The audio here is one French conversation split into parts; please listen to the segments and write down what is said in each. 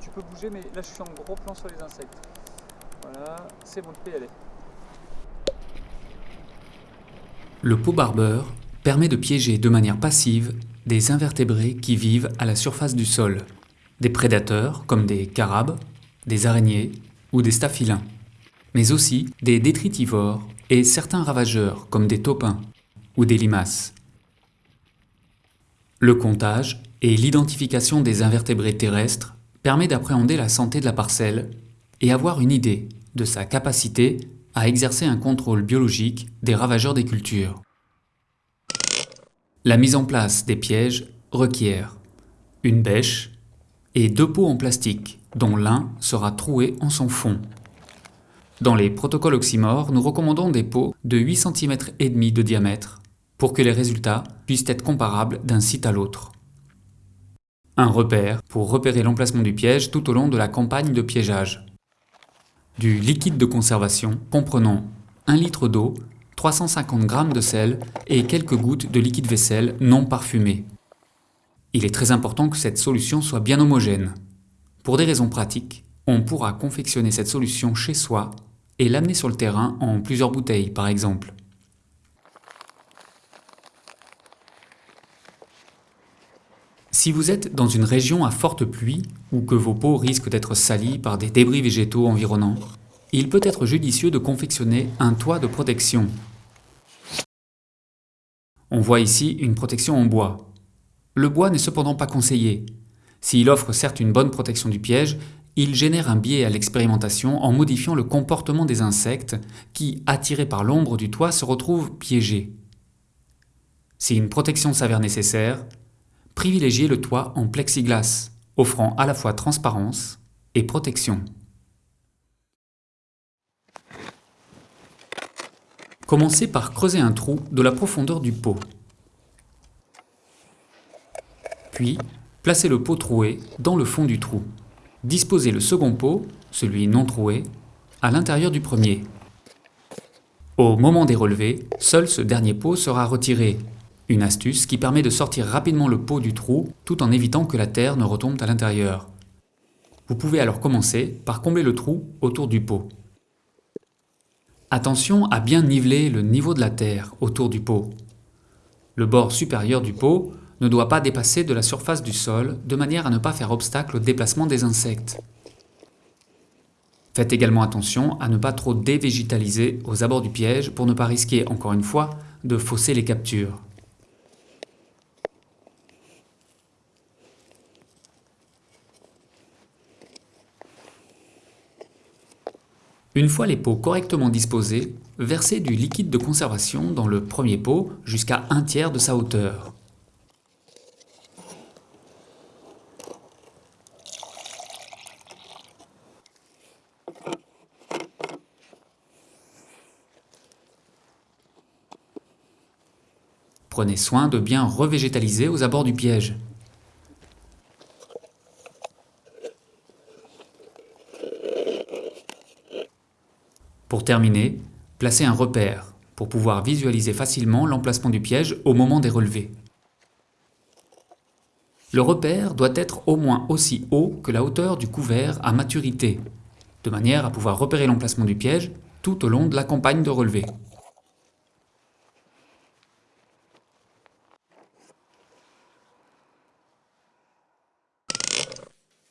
tu, peux bouger, mais là je suis en gros plan sur les insectes. Voilà, c'est bon. Le pot barbeur permet de piéger de manière passive des invertébrés qui vivent à la surface du sol, des prédateurs comme des carabes, des araignées ou des staphylins, mais aussi des détritivores et certains ravageurs comme des taupins ou des limaces. Le comptage et l'identification des invertébrés terrestres permet d'appréhender la santé de la parcelle et avoir une idée de sa capacité à exercer un contrôle biologique des ravageurs des cultures. La mise en place des pièges requiert une bêche et deux pots en plastique, dont l'un sera troué en son fond. Dans les protocoles oxymores, nous recommandons des pots de 8 cm de diamètre pour que les résultats puissent être comparables d'un site à l'autre. Un repère pour repérer l'emplacement du piège tout au long de la campagne de piégeage du liquide de conservation comprenant 1 litre d'eau, 350 g de sel et quelques gouttes de liquide vaisselle non parfumé. Il est très important que cette solution soit bien homogène. Pour des raisons pratiques, on pourra confectionner cette solution chez soi et l'amener sur le terrain en plusieurs bouteilles par exemple. Si vous êtes dans une région à forte pluie ou que vos peaux risquent d'être salies par des débris végétaux environnants, il peut être judicieux de confectionner un toit de protection. On voit ici une protection en bois. Le bois n'est cependant pas conseillé. S'il offre certes une bonne protection du piège, il génère un biais à l'expérimentation en modifiant le comportement des insectes qui, attirés par l'ombre du toit, se retrouvent piégés. Si une protection s'avère nécessaire, privilégiez le toit en plexiglas, offrant à la fois transparence et protection. Commencez par creuser un trou de la profondeur du pot. Puis, placez le pot troué dans le fond du trou. Disposez le second pot, celui non troué, à l'intérieur du premier. Au moment des relevés, seul ce dernier pot sera retiré une astuce qui permet de sortir rapidement le pot du trou tout en évitant que la terre ne retombe à l'intérieur. Vous pouvez alors commencer par combler le trou autour du pot. Attention à bien niveler le niveau de la terre autour du pot. Le bord supérieur du pot ne doit pas dépasser de la surface du sol de manière à ne pas faire obstacle au déplacement des insectes. Faites également attention à ne pas trop dévégétaliser aux abords du piège pour ne pas risquer, encore une fois, de fausser les captures. Une fois les pots correctement disposés, versez du liquide de conservation dans le premier pot jusqu'à un tiers de sa hauteur. Prenez soin de bien revégétaliser aux abords du piège. Pour terminer, placez un repère pour pouvoir visualiser facilement l'emplacement du piège au moment des relevés. Le repère doit être au moins aussi haut que la hauteur du couvert à maturité, de manière à pouvoir repérer l'emplacement du piège tout au long de la campagne de relevé.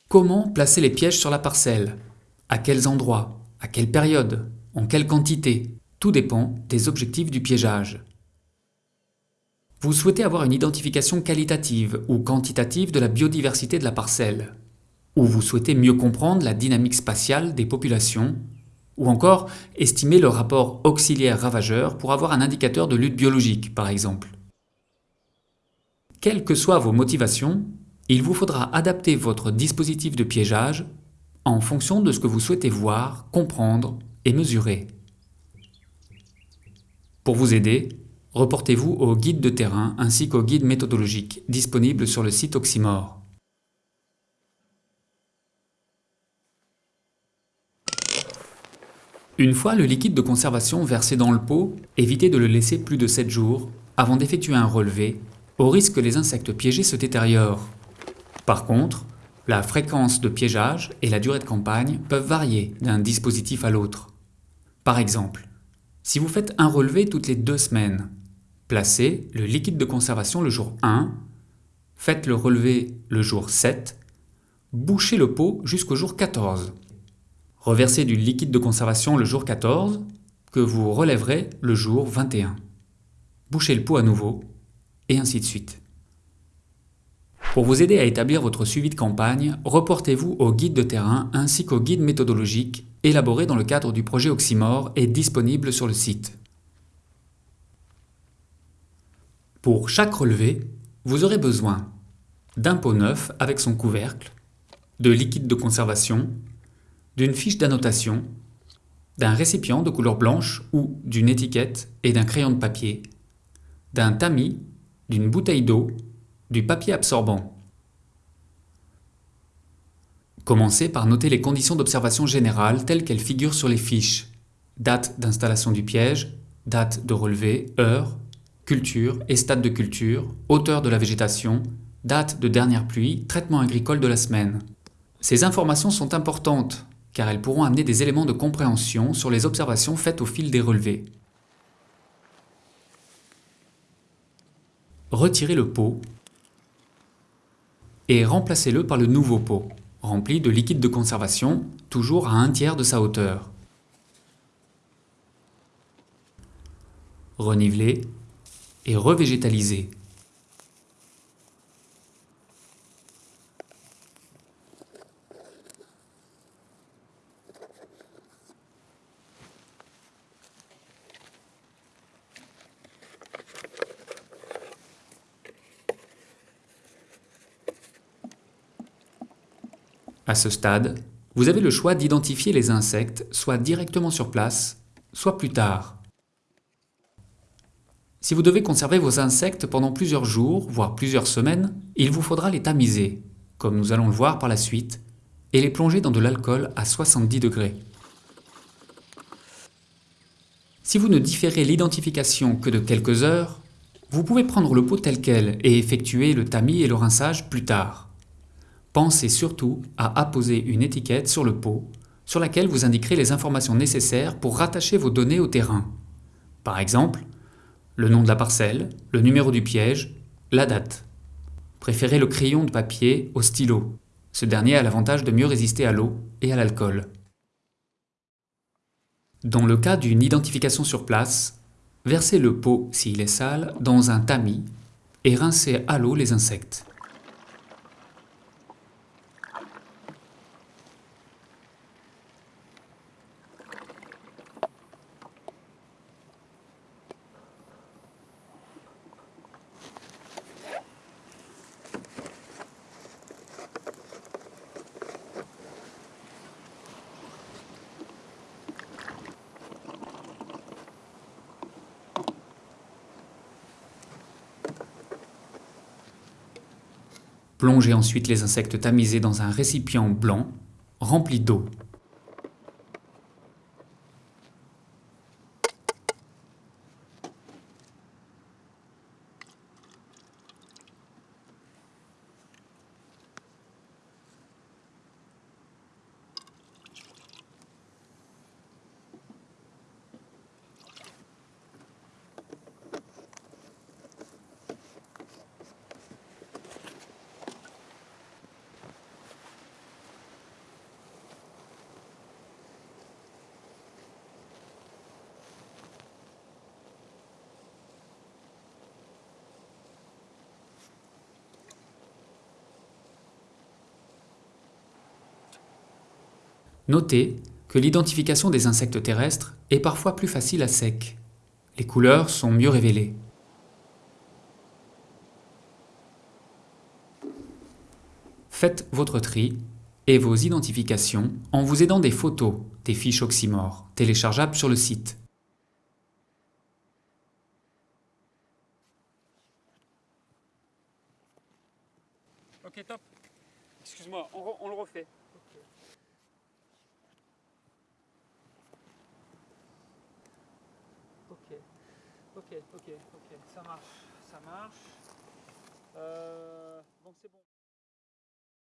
Comment placer les pièges sur la parcelle? À quels endroits? À quelle période? En quelle quantité? Tout dépend des objectifs du piégeage. Vous souhaitez avoir une identification qualitative ou quantitative de la biodiversité de la parcelle, ou vous souhaitez mieux comprendre la dynamique spatiale des populations, ou encore estimer le rapport auxiliaire-ravageur pour avoir un indicateur de lutte biologique, par exemple. Quelles que soient vos motivations, il vous faudra adapter votre dispositif de piégeage en fonction de ce que vous souhaitez voir, comprendre et. Pour vous aider, reportez-vous au guide de terrain ainsi qu'au guide méthodologique disponible sur le site Oxymore. Une fois le liquide de conservation versé dans le pot, évitez de le laisser plus de 7 jours avant d'effectuer un relevé, au risque que les insectes piégés se détériorent. Par contre, La fréquence de piégeage et la durée de campagne peuvent varier d'un dispositif à l'autre. Par exemple, si vous faites un relevé toutes les deux semaines, placez le liquide de conservation le jour 1, faites le relevé le jour 7, bouchez le pot jusqu'au jour 14. Reversez du liquide de conservation le jour 14, que vous relèverez le jour 21. Bouchez le pot à nouveau, et ainsi de suite. Pour vous aider à établir votre suivi de campagne, reportez-vous au guide de terrain ainsi qu'au guide méthodologique élaboré dans le cadre du projet Oxymore et disponible sur le site. Pour chaque relevé, vous aurez besoin d'un pot neuf avec son couvercle, de liquide de conservation, d'une fiche d'annotation, d'un récipient de couleur blanche ou d'une étiquette et d'un crayon de papier, d'un tamis, d'une bouteille d'eau du papier absorbant. Commencez par noter les conditions d'observation générale telles qu'elles figurent sur les fiches. Date d'installation du piège, date de relevé, heure, culture et stade de culture, hauteur de la végétation, date de dernière pluie, traitement agricole de la semaine. Ces informations sont importantes car elles pourront amener des éléments de compréhension sur les observations faites au fil des relevés. Retirez le pot et remplacez-le par le nouveau pot, rempli de liquide de conservation, toujours à un tiers de sa hauteur. Renivelez et revégétalisez. À ce stade, vous avez le choix d'identifier les insectes soit directement sur place, soit plus tard. Si vous devez conserver vos insectes pendant plusieurs jours, voire plusieurs semaines, il vous faudra les tamiser, comme nous allons le voir par la suite, et les plonger dans de l'alcool à 70 degrés. Si vous ne différez l'identification que de quelques heures, vous pouvez prendre le pot tel quel et effectuer le tamis et le rinçage plus tard. Pensez surtout à apposer une étiquette sur le pot sur laquelle vous indiquerez les informations nécessaires pour rattacher vos données au terrain. Par exemple, le nom de la parcelle, le numéro du piège, la date. Préférez le crayon de papier au stylo. Ce dernier a l'avantage de mieux résister à l'eau et à l'alcool. Dans le cas d'une identification sur place, versez le pot, s'il est sale, dans un tamis et rincez à l'eau les insectes. Plongez ensuite les insectes tamisés dans un récipient blanc rempli d'eau. Notez que l'identification des insectes terrestres est parfois plus facile à sec. Les couleurs sont mieux révélées. Faites votre tri et vos identifications en vous aidant des photos des fiches Oxymore téléchargeables sur le site. Ok, top. Excuse-moi, on le refait. ok, ok, ok, ok, ça marche, ça marche. Euh, Donc c'est bon.